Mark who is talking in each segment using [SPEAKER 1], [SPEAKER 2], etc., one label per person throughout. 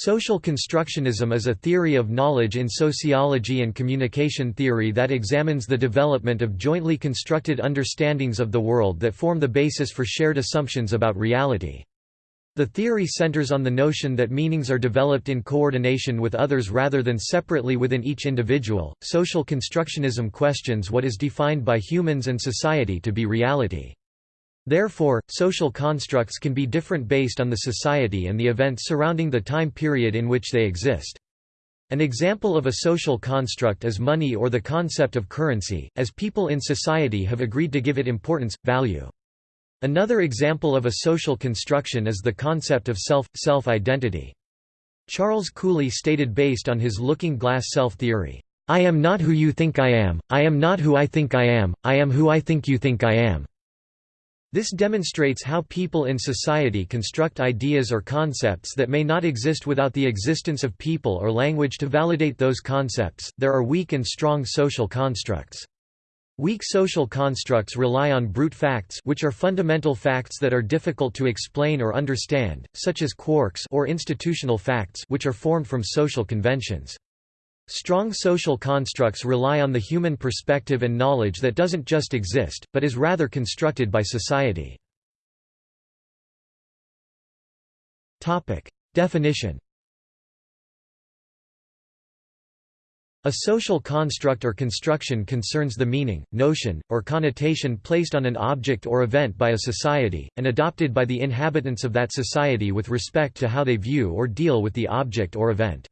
[SPEAKER 1] Social constructionism is a theory of knowledge in sociology and communication theory that examines the development of jointly constructed understandings of the world that form the basis for shared assumptions about reality. The theory centers on the notion that meanings are developed in coordination with others rather than separately within each individual. Social constructionism questions what is defined by humans and society to be reality. Therefore, social constructs can be different based on the society and the events surrounding the time period in which they exist. An example of a social construct is money or the concept of currency, as people in society have agreed to give it importance, value. Another example of a social construction is the concept of self, self-identity. Charles Cooley stated based on his looking glass self theory, "'I am not who you think I am, I am not who I think I am, I am who I think you think I am." This demonstrates how people in society construct ideas or concepts that may not exist without the existence of people or language to validate those concepts. There are weak and strong social constructs. Weak social constructs rely on brute facts which are fundamental facts that are difficult to explain or understand, such as quarks or institutional facts which are formed from social conventions. Strong social constructs rely on the human perspective and knowledge that doesn't just exist, but is rather constructed by society. Definition A social construct or construction concerns the meaning, notion, or connotation placed on an object or event by a society, and adopted by the inhabitants of that society with respect to how they view or deal with the object or event.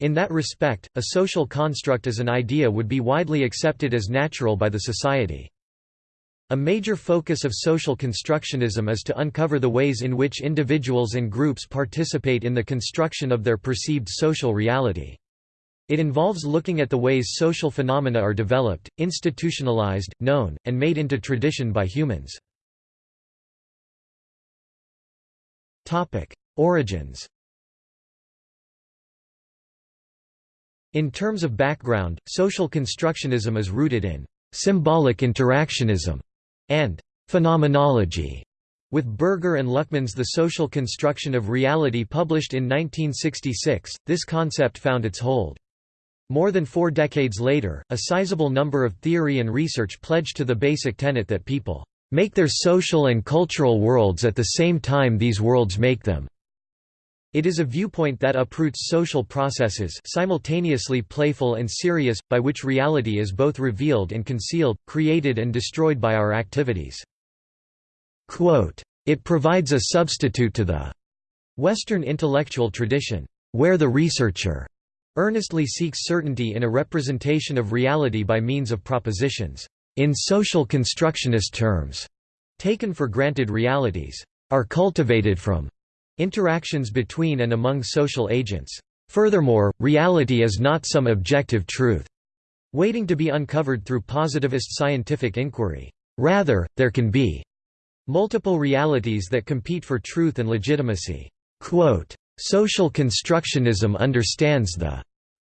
[SPEAKER 1] In that respect, a social construct as an idea would be widely accepted as natural by the society. A major focus of social constructionism is to uncover the ways in which individuals and groups participate in the construction of their perceived social reality. It involves looking at the ways social phenomena are developed, institutionalized, known, and made into tradition by humans. Origins In terms of background, social constructionism is rooted in symbolic interactionism and phenomenology. With Berger and Luckmann's The Social Construction of Reality published in 1966, this concept found its hold. More than four decades later, a sizable number of theory and research pledged to the basic tenet that people make their social and cultural worlds at the same time these worlds make them. It is a viewpoint that uproots social processes simultaneously playful and serious, by which reality is both revealed and concealed, created and destroyed by our activities. Quote, it provides a substitute to the Western intellectual tradition, where the researcher earnestly seeks certainty in a representation of reality by means of propositions. In social constructionist terms, taken for granted realities are cultivated from Interactions between and among social agents. Furthermore, reality is not some objective truth, waiting to be uncovered through positivist scientific inquiry. Rather, there can be multiple realities that compete for truth and legitimacy. Quote, Social constructionism understands the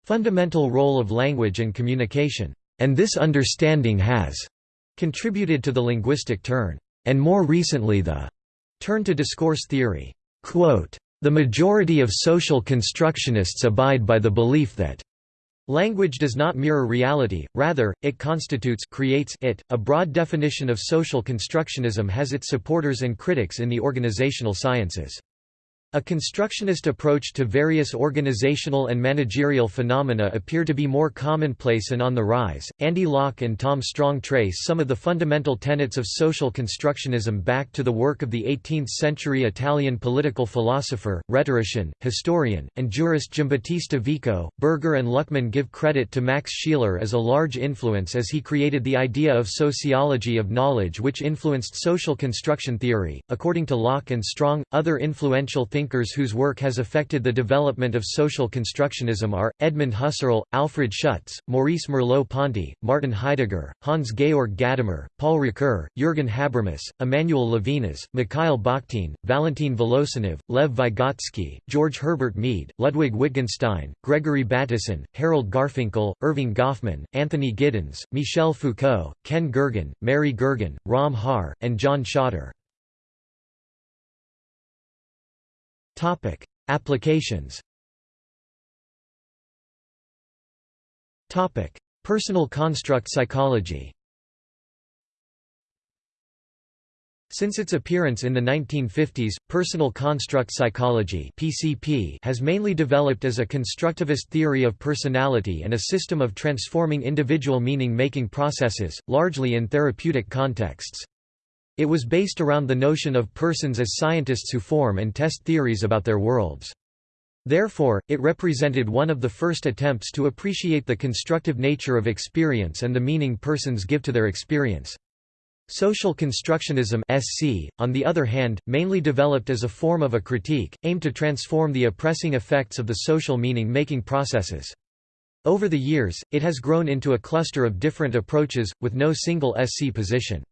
[SPEAKER 1] fundamental role of language and communication, and this understanding has contributed to the linguistic turn, and more recently the turn to discourse theory. The majority of social constructionists abide by the belief that Language does not mirror reality, rather, it constitutes creates it. A broad definition of social constructionism has its supporters and critics in the organizational sciences. A constructionist approach to various organizational and managerial phenomena appear to be more commonplace and on the rise. Andy Locke and Tom Strong trace some of the fundamental tenets of social constructionism back to the work of the 18th century Italian political philosopher, rhetorician, historian, and jurist Giambattista Vico. Berger and Luckmann give credit to Max Scheler as a large influence as he created the idea of sociology of knowledge, which influenced social construction theory. According to Locke and Strong, other influential thinkers whose work has affected the development of social constructionism are, Edmund Husserl, Alfred Schutz, Maurice Merleau-Ponty, Martin Heidegger, Hans-Georg Gadamer, Paul Ricoeur, Jürgen Habermas, Emmanuel Levinas, Mikhail Bakhtin, Valentin Voloshinov, Lev Vygotsky, George Herbert Mead, Ludwig Wittgenstein, Gregory Bateson, Harold Garfinkel, Erving Goffman, Anthony Giddens, Michel Foucault, Ken Gergen, Mary Gergen, Rom Harré, and John Topic: Applications. Topic: Personal construct psychology. Since its appearance in the 1950s, personal construct psychology (PCP) has mainly developed as a constructivist theory of personality and a system of transforming individual meaning-making processes, largely in therapeutic contexts. It was based around the notion of persons as scientists who form and test theories about their worlds. Therefore, it represented one of the first attempts to appreciate the constructive nature of experience and the meaning persons give to their experience. Social constructionism SC, on the other hand, mainly developed as a form of a critique, aimed to transform the oppressing effects of the social meaning-making processes. Over the years, it has grown into a cluster of different approaches, with no single SC position.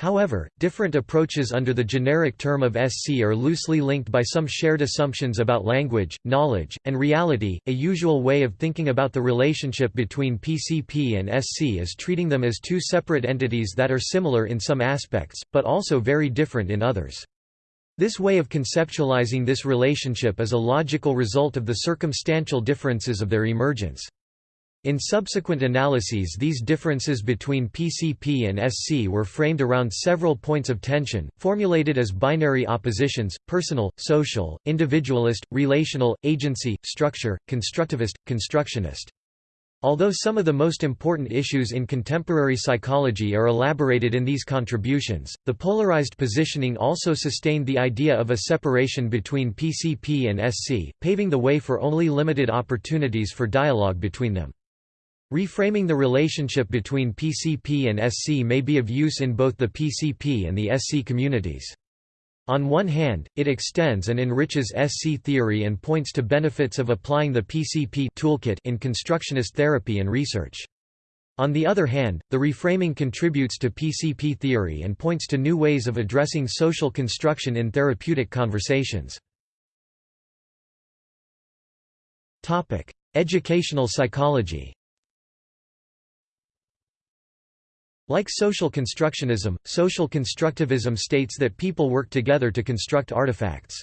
[SPEAKER 1] However, different approaches under the generic term of SC are loosely linked by some shared assumptions about language, knowledge, and reality. A usual way of thinking about the relationship between PCP and SC is treating them as two separate entities that are similar in some aspects, but also very different in others. This way of conceptualizing this relationship is a logical result of the circumstantial differences of their emergence. In subsequent analyses these differences between PCP and SC were framed around several points of tension, formulated as binary oppositions, personal, social, individualist, relational, agency, structure, constructivist, constructionist. Although some of the most important issues in contemporary psychology are elaborated in these contributions, the polarized positioning also sustained the idea of a separation between PCP and SC, paving the way for only limited opportunities for dialogue between them. Reframing the relationship between PCP and SC may be of use in both the PCP and the SC communities. On one hand, it extends and enriches SC theory and points to benefits of applying the PCP toolkit in constructionist therapy and research. On the other hand, the reframing contributes to PCP theory and points to new ways of addressing social construction in therapeutic conversations. Educational psychology Like social constructionism, social constructivism states that people work together to construct artifacts.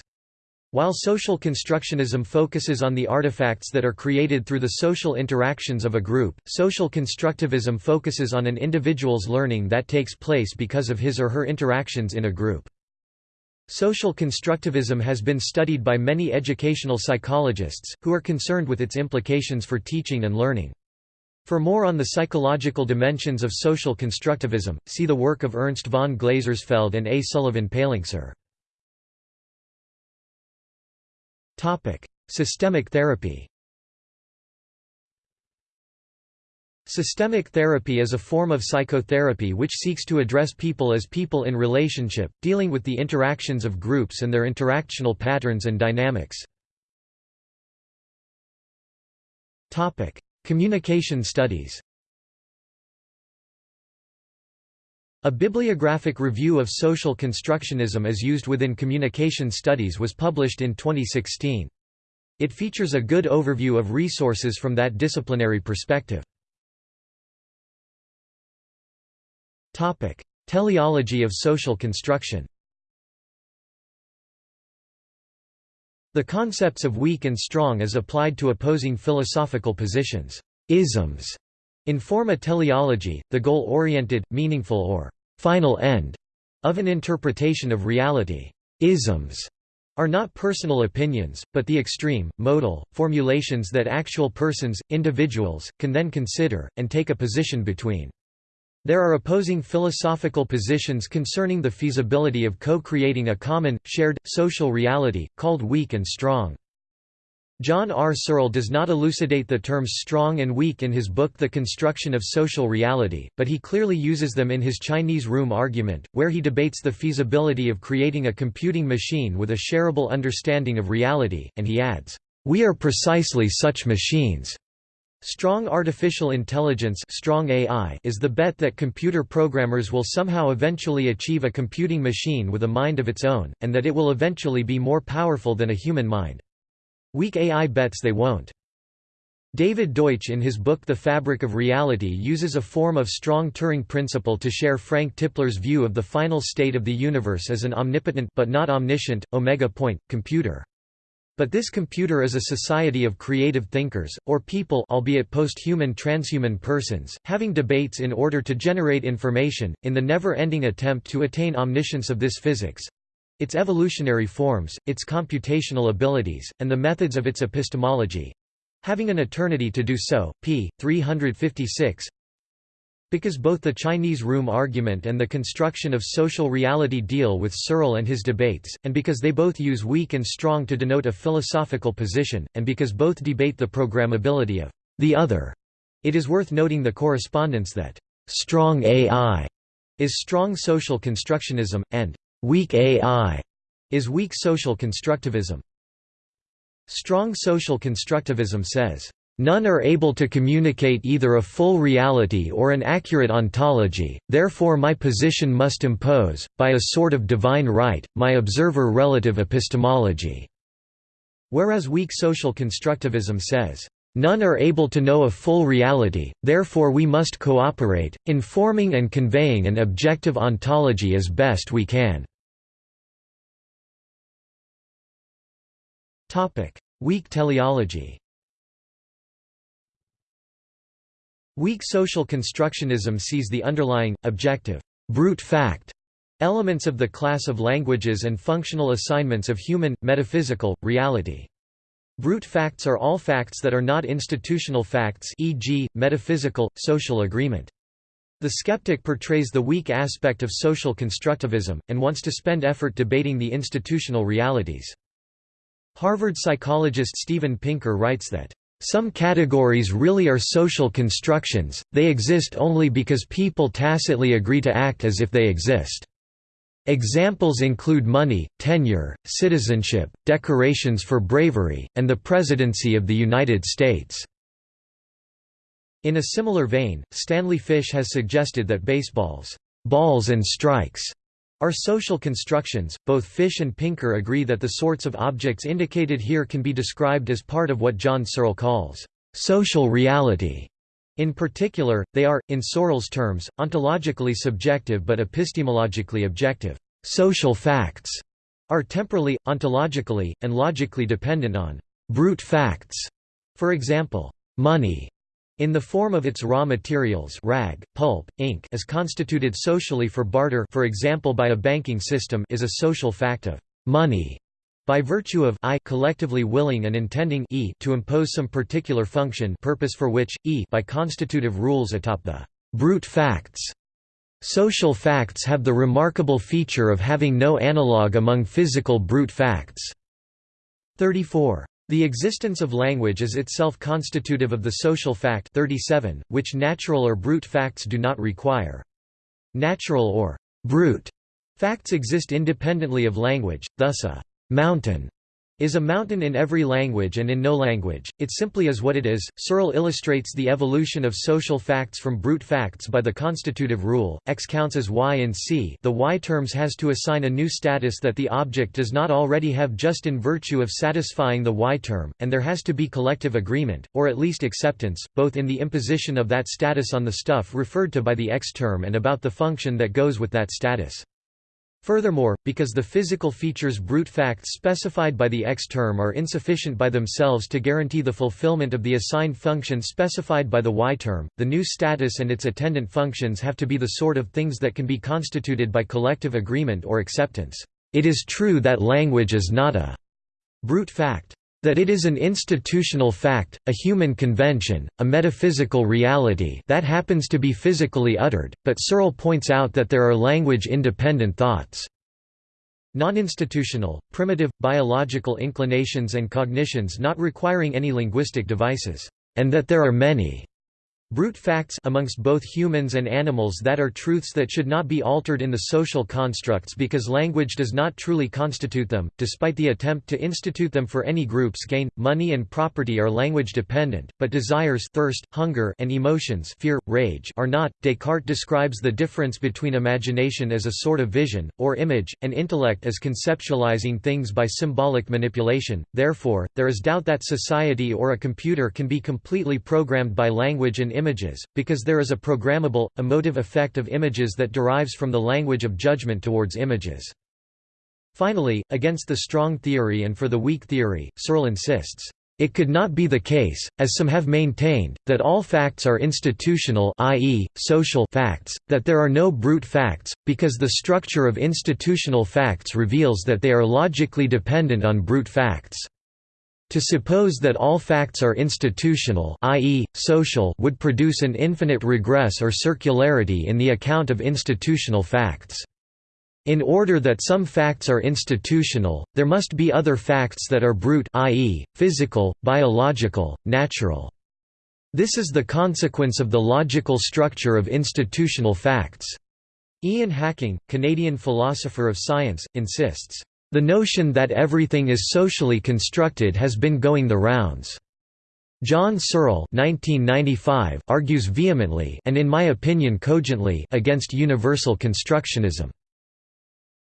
[SPEAKER 1] While social constructionism focuses on the artifacts that are created through the social interactions of a group, social constructivism focuses on an individual's learning that takes place because of his or her interactions in a group. Social constructivism has been studied by many educational psychologists, who are concerned with its implications for teaching and learning. For more on the psychological dimensions of social constructivism, see the work of Ernst von Glasersfeld and A. Sullivan Palincsar. Systemic therapy Systemic therapy is a form of psychotherapy which seeks to address people as people in relationship, dealing with the interactions of groups and their interactional patterns and dynamics. Communication studies A bibliographic review of social constructionism as used within communication studies was published in 2016. It features a good overview of resources from that disciplinary perspective. Teleology of social construction The concepts of weak and strong as applied to opposing philosophical positions isms, inform a teleology, the goal-oriented, meaningful or final end of an interpretation of reality. Isms are not personal opinions, but the extreme, modal, formulations that actual persons, individuals, can then consider, and take a position between. There are opposing philosophical positions concerning the feasibility of co-creating a common, shared, social reality, called weak and strong. John R. Searle does not elucidate the terms strong and weak in his book The Construction of Social Reality, but he clearly uses them in his Chinese room argument, where he debates the feasibility of creating a computing machine with a shareable understanding of reality, and he adds, "...we are precisely such machines." Strong artificial intelligence strong AI is the bet that computer programmers will somehow eventually achieve a computing machine with a mind of its own, and that it will eventually be more powerful than a human mind. Weak AI bets they won't. David Deutsch in his book The Fabric of Reality uses a form of strong Turing principle to share Frank Tipler's view of the final state of the universe as an omnipotent but not omniscient, omega point, computer. But this computer is a society of creative thinkers, or people albeit post-human transhuman persons, having debates in order to generate information, in the never-ending attempt to attain omniscience of this physics—its evolutionary forms, its computational abilities, and the methods of its epistemology—having an eternity to do so, p. 356 because both the Chinese room argument and the construction of social reality deal with Searle and his debates, and because they both use weak and strong to denote a philosophical position, and because both debate the programmability of the other, it is worth noting the correspondence that strong AI is strong social constructionism, and weak AI is weak social constructivism. Strong social constructivism says, None are able to communicate either a full reality or an accurate ontology, therefore my position must impose, by a sort of divine right, my observer-relative epistemology." Whereas weak social constructivism says, "...none are able to know a full reality, therefore we must cooperate, informing and conveying an objective ontology as best we can." Weak teleology Weak social constructionism sees the underlying, objective, brute fact elements of the class of languages and functional assignments of human, metaphysical, reality. Brute facts are all facts that are not institutional facts e.g., metaphysical, social agreement. The skeptic portrays the weak aspect of social constructivism, and wants to spend effort debating the institutional realities. Harvard psychologist Steven Pinker writes that some categories really are social constructions, they exist only because people tacitly agree to act as if they exist. Examples include money, tenure, citizenship, decorations for bravery, and the presidency of the United States. In a similar vein, Stanley Fish has suggested that baseball's balls and strikes are social constructions. Both Fish and Pinker agree that the sorts of objects indicated here can be described as part of what John Searle calls social reality. In particular, they are, in Searle's terms, ontologically subjective but epistemologically objective. Social facts are temporally, ontologically, and logically dependent on brute facts. For example, money in the form of its raw materials rag, pulp, ink as constituted socially for barter for example by a banking system is a social fact of money by virtue of I collectively willing and intending e to impose some particular function purpose for which, e by constitutive rules atop the brute facts. Social facts have the remarkable feature of having no analogue among physical brute facts. 34. The existence of language is itself constitutive of the social fact 37, which natural or brute facts do not require. Natural or brute facts exist independently of language, thus a mountain is a mountain in every language and in no language, it simply is what it is. Searle illustrates the evolution of social facts from brute facts by the constitutive rule, x counts as y and c the y terms has to assign a new status that the object does not already have just in virtue of satisfying the y term, and there has to be collective agreement, or at least acceptance, both in the imposition of that status on the stuff referred to by the x term and about the function that goes with that status. Furthermore, because the physical features brute facts specified by the X term are insufficient by themselves to guarantee the fulfillment of the assigned function specified by the Y term, the new status and its attendant functions have to be the sort of things that can be constituted by collective agreement or acceptance. It is true that language is not a brute fact. That it is an institutional fact, a human convention, a metaphysical reality that happens to be physically uttered, but Searle points out that there are language-independent thoughts. Non-institutional, primitive, biological inclinations and cognitions not requiring any linguistic devices, and that there are many Brute facts amongst both humans and animals that are truths that should not be altered in the social constructs because language does not truly constitute them, despite the attempt to institute them for any groups gain, money and property are language dependent, but desires thirst, hunger and emotions fear, rage are not. Descartes describes the difference between imagination as a sort of vision, or image, and intellect as conceptualizing things by symbolic manipulation, therefore, there is doubt that society or a computer can be completely programmed by language and images, because there is a programmable, emotive effect of images that derives from the language of judgment towards images. Finally, against the strong theory and for the weak theory, Searle insists, "...it could not be the case, as some have maintained, that all facts are institutional i.e., social facts, that there are no brute facts, because the structure of institutional facts reveals that they are logically dependent on brute facts." To suppose that all facts are institutional i.e., social would produce an infinite regress or circularity in the account of institutional facts. In order that some facts are institutional, there must be other facts that are brute i.e., physical, biological, natural. This is the consequence of the logical structure of institutional facts. Ian Hacking, Canadian philosopher of science, insists, the notion that everything is socially constructed has been going the rounds. John Searle argues vehemently and in my opinion cogently against universal constructionism.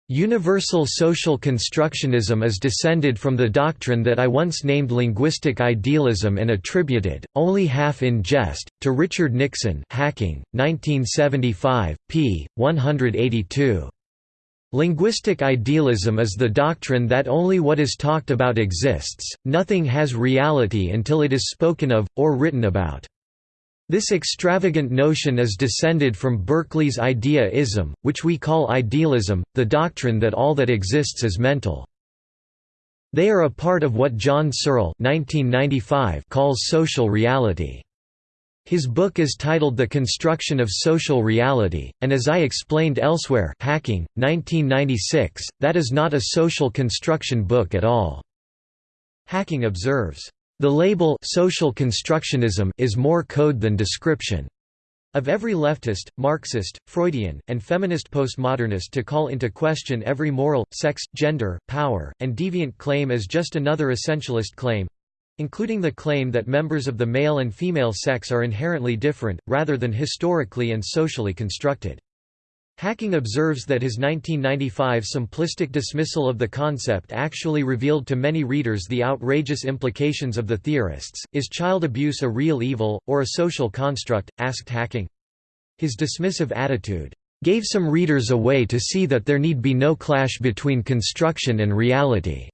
[SPEAKER 1] Universal social constructionism is descended from the doctrine that I once named linguistic idealism and attributed, only half in jest, to Richard Nixon Hacking, 1975, p. 182. Linguistic idealism is the doctrine that only what is talked about exists, nothing has reality until it is spoken of, or written about. This extravagant notion is descended from Berkeley's idea-ism, which we call idealism, the doctrine that all that exists is mental. They are a part of what John Searle calls social reality. His book is titled The Construction of Social Reality, and as I explained elsewhere Hacking, 1996, that is not a social construction book at all. Hacking observes, "...the label social constructionism is more code than description." Of every leftist, Marxist, Freudian, and feminist postmodernist to call into question every moral, sex, gender, power, and deviant claim as just another essentialist claim, including the claim that members of the male and female sex are inherently different, rather than historically and socially constructed. Hacking observes that his 1995 simplistic dismissal of the concept actually revealed to many readers the outrageous implications of the theorists. Is child abuse a real evil, or a social construct? asked Hacking. His dismissive attitude gave some readers a way to see that there need be no clash between construction and reality.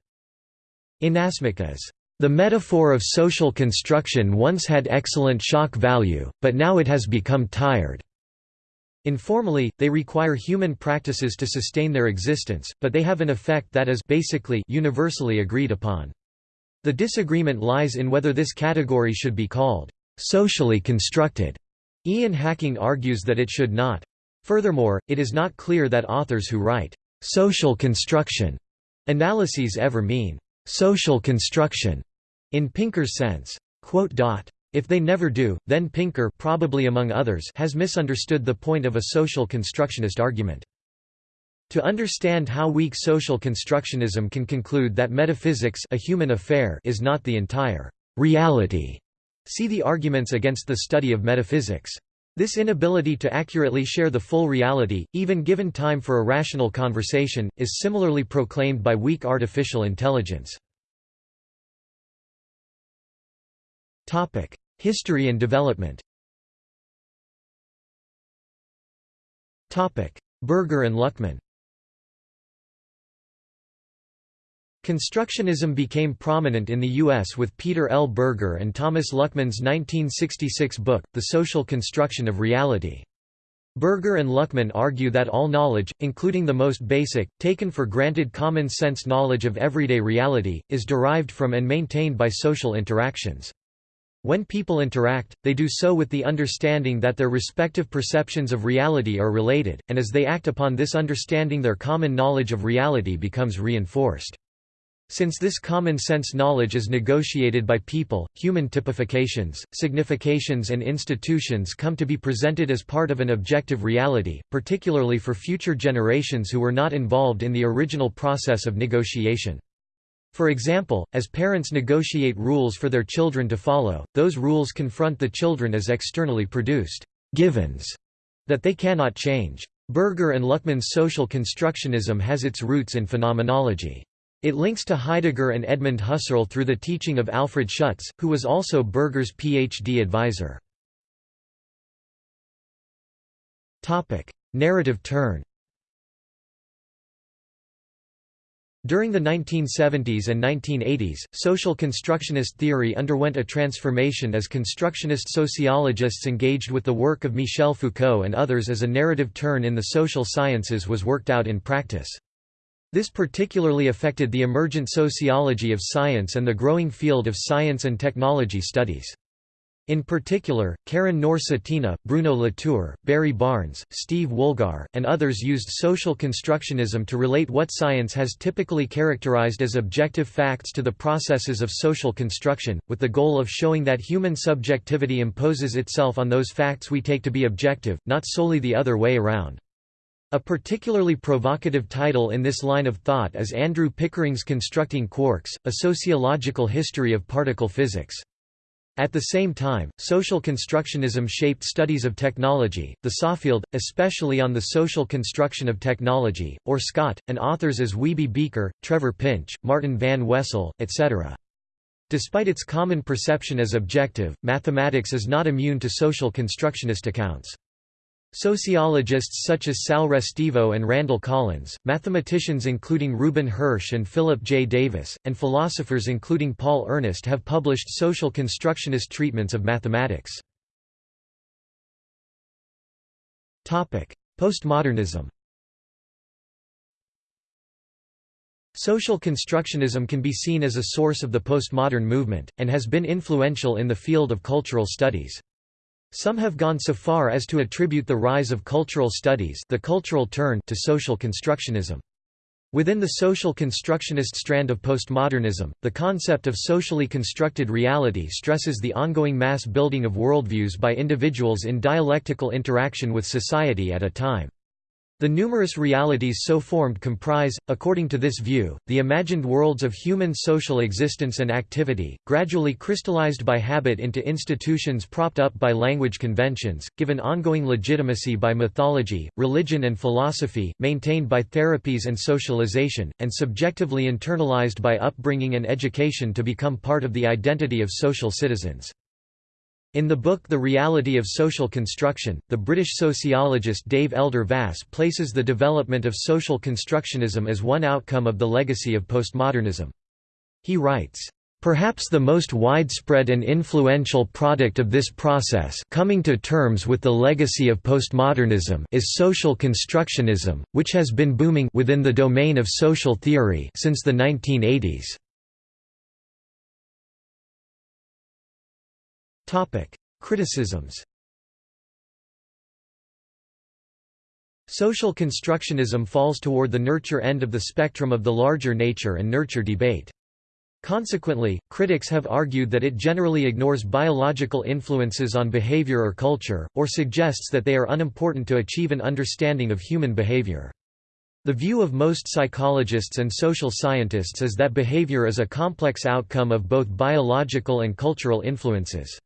[SPEAKER 1] Inasmuch as the metaphor of social construction once had excellent shock value, but now it has become tired. Informally, they require human practices to sustain their existence, but they have an effect that is basically universally agreed upon. The disagreement lies in whether this category should be called socially constructed. Ian Hacking argues that it should not. Furthermore, it is not clear that authors who write social construction analyses ever mean social construction in Pinker's sense. If they never do, then Pinker probably among others has misunderstood the point of a social constructionist argument. To understand how weak social constructionism can conclude that metaphysics a human affair is not the entire reality, see the arguments against the study of metaphysics. This inability to accurately share the full reality, even given time for a rational conversation, is similarly proclaimed by weak artificial intelligence. History and development Berger and Luckmann Constructionism became prominent in the U.S. with Peter L. Berger and Thomas Luckmann's 1966 book, The Social Construction of Reality. Berger and Luckmann argue that all knowledge, including the most basic, taken for granted common-sense knowledge of everyday reality, is derived from and maintained by social interactions. When people interact, they do so with the understanding that their respective perceptions of reality are related, and as they act upon this understanding their common knowledge of reality becomes reinforced. Since this common-sense knowledge is negotiated by people, human typifications, significations and institutions come to be presented as part of an objective reality, particularly for future generations who were not involved in the original process of negotiation. For example, as parents negotiate rules for their children to follow, those rules confront the children as externally produced givens that they cannot change. Berger and Luckmann's social constructionism has its roots in phenomenology. It links to Heidegger and Edmund Husserl through the teaching of Alfred Schutz, who was also Berger's PhD advisor. Narrative turn During the 1970s and 1980s, social constructionist theory underwent a transformation as constructionist sociologists engaged with the work of Michel Foucault and others as a narrative turn in the social sciences was worked out in practice. This particularly affected the emergent sociology of science and the growing field of science and technology studies. In particular, Karin Knorr-Cetina, Bruno Latour, Barry Barnes, Steve Woolgar, and others used social constructionism to relate what science has typically characterized as objective facts to the processes of social construction, with the goal of showing that human subjectivity imposes itself on those facts we take to be objective, not solely the other way around. A particularly provocative title in this line of thought is Andrew Pickering's Constructing Quarks, A Sociological History of Particle Physics. At the same time, social constructionism shaped studies of technology, the SOFIeld, especially on the social construction of technology, or SCOT, and authors as Wiebe Bijker, Trevor Pinch, Maarten Van Wesel, etc. Despite its common perception as objective, mathematics is not immune to social constructionist accounts. Sociologists such as Sal Restivo and Randall Collins, mathematicians including Reuben Hersh and Philip J. Davis, and philosophers including Paul Ernest have published social constructionist treatments of mathematics. Postmodernism Social constructionism can be seen as a source of the postmodern movement, and has been influential in the field of cultural studies. Some have gone so far as to attribute the rise of cultural studies the cultural turn to social constructionism. Within the social constructionist strand of postmodernism, the concept of socially constructed reality stresses the ongoing mass building of worldviews by individuals in dialectical interaction with society at a time. The numerous realities so formed comprise, according to this view, the imagined worlds of human social existence and activity, gradually crystallized by habit into institutions propped up by language conventions, given ongoing legitimacy by mythology, religion and philosophy, maintained by therapies and socialization, and subjectively internalized by upbringing and education to become part of the identity of social citizens. In the book The Reality of Social Construction, the British sociologist Dave Elder Vass places the development of social constructionism as one outcome of the legacy of postmodernism. He writes, Perhaps the most widespread and influential product of this process coming to terms with the legacy of postmodernism is social constructionism, which has been booming within the domain of social theory since the 1980s. Criticisms Social constructionism falls toward the nurture end of the spectrum of the larger nature and nurture debate. Consequently, critics have argued that it generally ignores biological influences on behavior or culture, or suggests that they are unimportant to achieve an understanding of human behavior. The view of most psychologists and social scientists is that behavior is a complex outcome of both biological and cultural influences.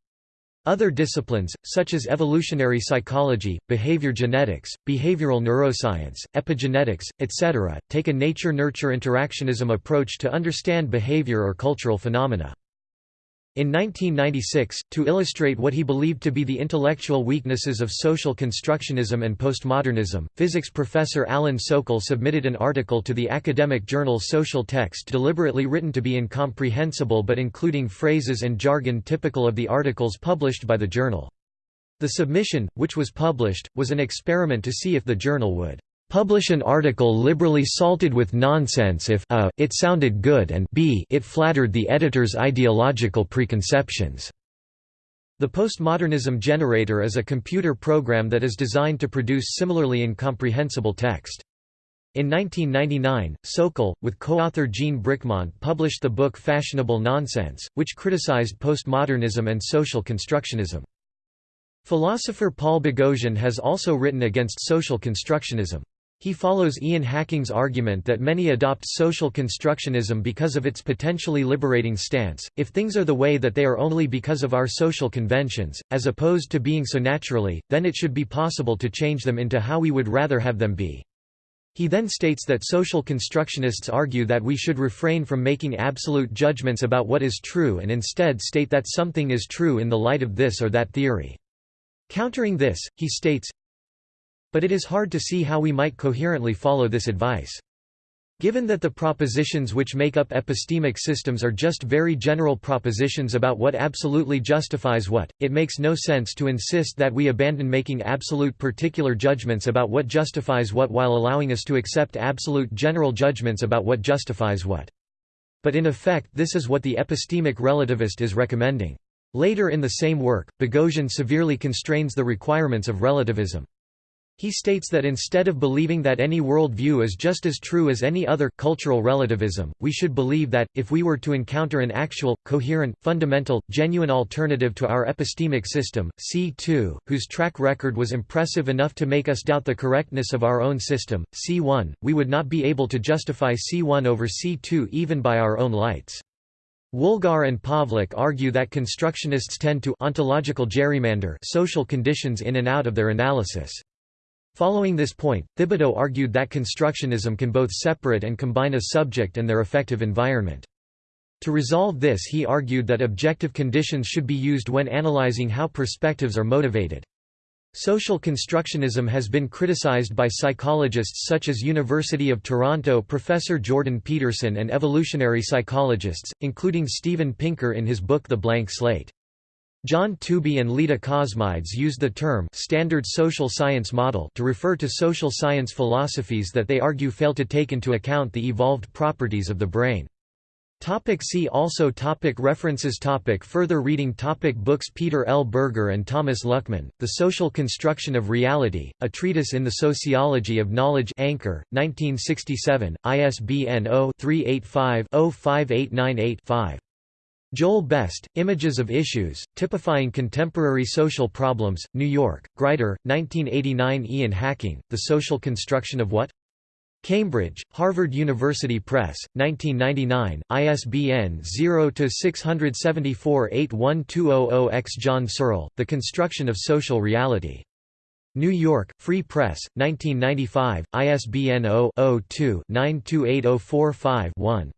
[SPEAKER 1] Other disciplines, such as evolutionary psychology, behavior genetics, behavioral neuroscience, epigenetics, etc., take a nature-nurture interactionism approach to understand behavior or cultural phenomena. In 1996, to illustrate what he believed to be the intellectual weaknesses of social constructionism and postmodernism, physics professor Alan Sokal submitted an article to the academic journal Social Text deliberately written to be incomprehensible but including phrases and jargon typical of the articles published by the journal. The submission, which was published, was an experiment to see if the journal would publish an article liberally salted with nonsense if a, it sounded good and b, it flattered the editor's ideological preconceptions. The postmodernism generator is a computer program that is designed to produce similarly incomprehensible text. In 1999, Sokal, with co-author Jean Bricmont published the book Fashionable Nonsense, which criticized postmodernism and social constructionism. Philosopher Paul Boghossian has also written against social constructionism. He follows Ian Hacking's argument that many adopt social constructionism because of its potentially liberating stance, if things are the way that they are only because of our social conventions, as opposed to being so naturally, then it should be possible to change them into how we would rather have them be. He then states that social constructionists argue that we should refrain from making absolute judgments about what is true and instead state that something is true in the light of this or that theory. Countering this, he states, but it is hard to see how we might coherently follow this advice. Given that the propositions which make up epistemic systems are just very general propositions about what absolutely justifies what, it makes no sense to insist that we abandon making absolute particular judgments about what justifies what while allowing us to accept absolute general judgments about what justifies what. But in effect this is what the epistemic relativist is recommending. Later in the same work, Boghossian severely constrains the requirements of relativism. He states that instead of believing that any worldview is just as true as any other cultural relativism, we should believe that, if we were to encounter an actual, coherent, fundamental, genuine alternative to our epistemic system, C2, whose track record was impressive enough to make us doubt the correctness of our own system, C1, we would not be able to justify C1 over C2 even by our own lights. Woolgar and Pawluch argue that constructionists tend to ontological gerrymander social conditions in and out of their analysis. Following this point, Thibodeau argued that constructionism can both separate and combine a subject and their effective environment. To resolve this he argued that objective conditions should be used when analyzing how perspectives are motivated. Social constructionism has been criticized by psychologists such as University of Toronto professor Jordan Peterson and evolutionary psychologists, including Steven Pinker in his book The Blank Slate. John Tooby and Leda Cosmides used the term «standard social science model» to refer to social science philosophies that they argue fail to take into account the evolved properties of the brain. Topic see also topic References topic Further reading topic Books Peter L. Berger and Thomas Luckmann, The Social Construction of Reality, A Treatise in the Sociology of Knowledge Anchor, 1967, ISBN 0-385-05898-5. Joel Best, Images of Issues, Typifying Contemporary Social Problems, New York, Grider, 1989 Ian Hacking, The Social Construction of What? Cambridge, Harvard University Press, 1999, ISBN 0-674-81200-X John Searle, The Construction of Social Reality. New York, Free Press, 1995, ISBN 0-02-928045-1.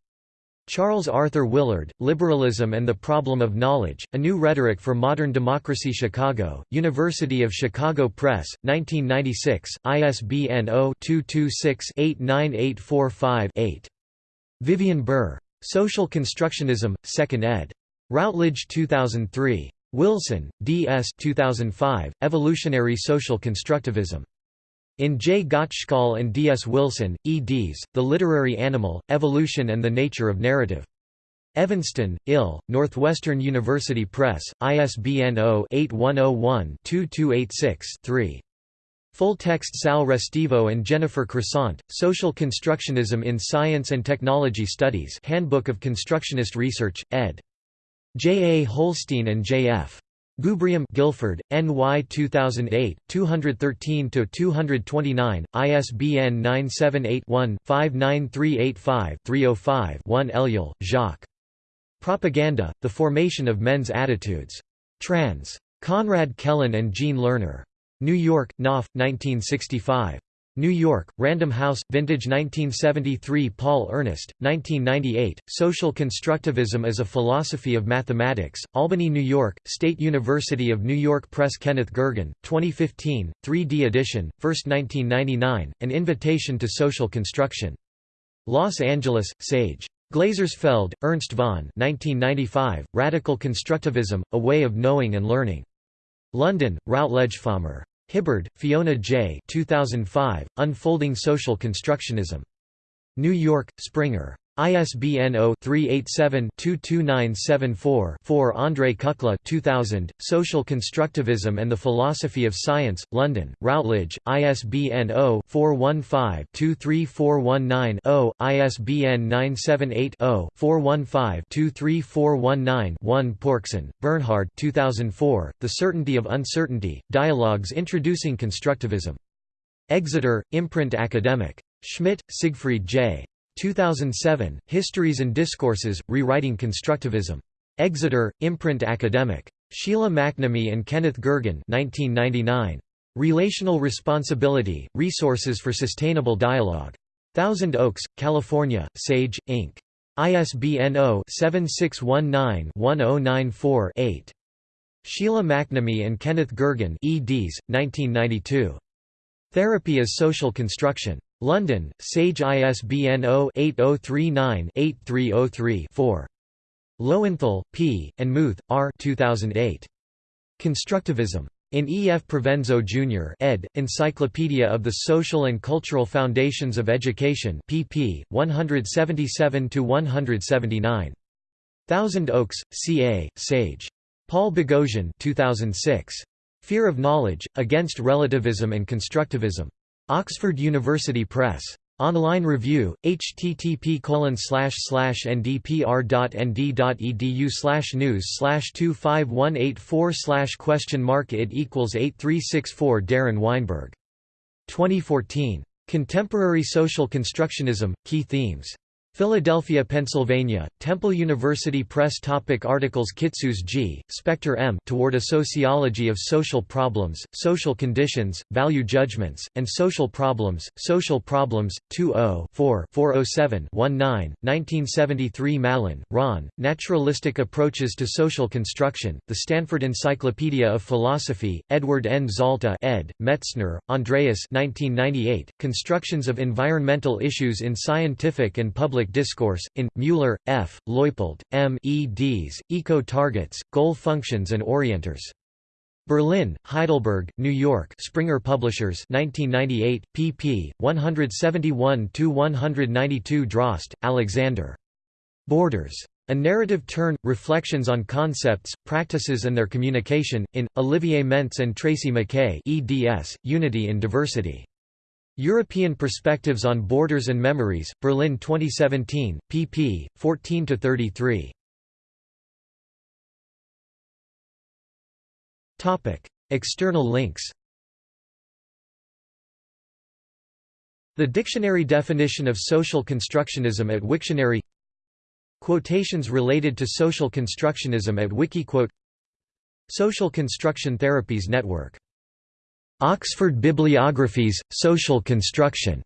[SPEAKER 1] Charles Arthur Willard, Liberalism and the Problem of Knowledge, A New Rhetoric for Modern Democracy Chicago, University of Chicago Press, 1996, ISBN 0-226-89845-8. Vivian Burr. Social Constructionism, 2nd ed. Routledge 2003. Wilson, D. S. 2005, Evolutionary Social Constructivism. In J. Gottschall and D. S. Wilson, eds, The Literary Animal, Evolution and the Nature of Narrative. Evanston, Ill, Northwestern University Press, ISBN 0-8101-2286-3. Full text Sal Restivo and Jennifer Croissant, Social Constructionism in Science and Technology Studies Handbook of Constructionist Research, ed. J. A. Holstein and J. F. Gubrium Guilford, NY 2008, 213–229, ISBN 978-1-59385-305-1 Ellul, Jacques. Propaganda, The Formation of Men's Attitudes. Trans. Conrad Kellen and Jean Lerner. New York, Knopf, 1965. New York, Random House, Vintage 1973 Paul Ernest, 1998, Social Constructivism as a Philosophy of Mathematics, Albany, New York, State University of New York Press Kenneth Gergen, 2015, 3D edition, 1st 1999, An Invitation to Social Construction. Los Angeles, Sage. Glasersfeld, Ernst von 1995, Radical Constructivism, A Way of Knowing and Learning. London, Routledge Falmer. Hibberd, Fiona J. 2005, Unfolding Social Constructionism. New York, Springer. ISBN 0-387-22974-4 André Kukla 2000, Social Constructivism and the Philosophy of Science, London, Routledge, ISBN 0-415-23419-0, ISBN 978-0-415-23419-1 Porksen, Bernhard 2004, The Certainty of Uncertainty, Dialogues Introducing Constructivism. Exeter, Imprint Academic. Schmidt, Siegfried J. 2007, Histories and Discourses, Rewriting Constructivism. Exeter, Imprint Academic. Sheila McNamee and Kenneth Gergen 1999. Relational Responsibility, Resources for Sustainable Dialogue. Thousand Oaks, California, Sage, Inc. ISBN 0-7619-1094-8. Sheila McNamee and Kenneth Gergen eds. 1992. Therapy as Social Construction. London, Sage ISBN 0-8039-8303-4. Lowenthal, P., and Muth, R. 2008. Constructivism. In E. F. Provenzo, Jr. ed., Encyclopedia of the Social and Cultural Foundations of Education pp. 177–179. Thousand Oaks, C.A., Sage. Paul Boghossian 2006. Fear of Knowledge, Against Relativism and Constructivism. Oxford University Press. Online review, http ndpr.nd.edu news 25184 question mark it equals 8364 Darin Weinberg. 2014. Contemporary Social Constructionism, Key Themes. Philadelphia, Pennsylvania, Temple University Press topic Articles Kitsuse G., Spector M. Toward a Sociology of Social Problems, Social Conditions, Value Judgments, and Social Problems, Social Problems, 20-4-407-19, 1973 Mallon, Ron, Naturalistic Approaches to Social Construction, The Stanford Encyclopedia of Philosophy, Edward N. Zalta ed., Metzner, Andreas 1998, Constructions of Environmental Issues in Scientific and Public Discourse, in, Mueller, F., Leupold, M. eds, Eco-Targets, Goal Functions and Orienters. Berlin, Heidelberg, New York Springer Publishers 1998, pp. 171–192 Drost, Alexander. Borders. A Narrative Turn – Reflections on Concepts, Practices and Their Communication, in, Olivier Mentz and Tracy Mackay eds, Unity in Diversity. European Perspectives on Borders and Memories, Berlin 2017, pp. 14–33. External links The dictionary definition of social constructionism at Wiktionary Quotations related to social constructionism at Wikiquote Social Construction Therapies Network Oxford Bibliographies, Social Construction